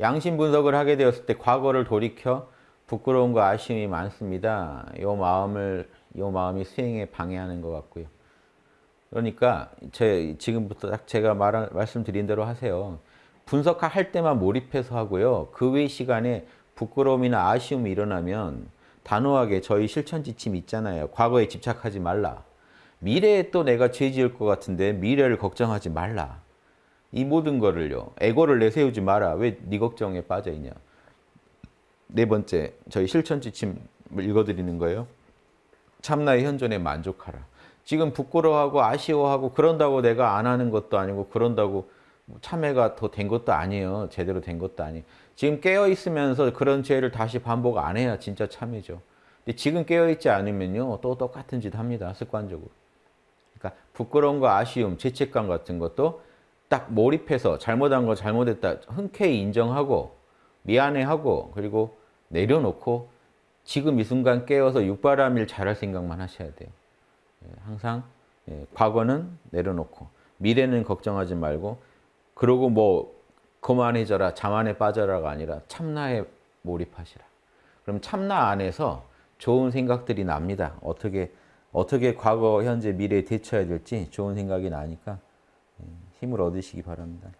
양심 분석을 하게 되었을 때 과거를 돌이켜 부끄러움과 아쉬움이 많습니다. 이 마음을 이 마음이 수행에 방해하는 것 같고요. 그러니까 제 지금부터 딱 제가 말 말씀드린 대로 하세요. 분석할 때만 몰입해서 하고요. 그 외 시간에 부끄러움이나 아쉬움이 일어나면 단호하게 저희 실천 지침 있잖아요. 과거에 집착하지 말라. 미래에 또 내가 죄 지을 것 같은데 미래를 걱정하지 말라. 이 모든 거를요. 에고를 내세우지 마라. 왜 네 걱정에 빠져 있냐. 네 번째, 저희 실천 지침을 읽어드리는 거예요. 참나의 현존에 만족하라. 지금 부끄러워하고 아쉬워하고 그런다고 내가 안 하는 것도 아니고 그런다고 참회가 더 된 것도 아니에요. 제대로 된 것도 아니에요. 지금 깨어 있으면서 그런 죄를 다시 반복 안 해야 진짜 참회죠. 근데 지금 깨어 있지 않으면요. 또 똑같은 짓 합니다. 습관적으로. 그러니까 부끄러움과 아쉬움, 죄책감 같은 것도 딱 몰입해서 잘못한 거 잘못했다 흔쾌히 인정하고 미안해하고 그리고 내려놓고 지금 이 순간 깨어서 육바람일 잘할 생각만 하셔야 돼요. 예, 항상 예, 과거는 내려놓고 미래는 걱정하지 말고 그러고 뭐 그만해져라 자만에 빠져라가 아니라 참나에 몰입하시라. 그럼 참나 안에서 좋은 생각들이 납니다. 어떻게 어떻게 과거, 현재, 미래에 대처해야 될지 좋은 생각이 나니까 예, 힘을 얻으시기 바랍니다.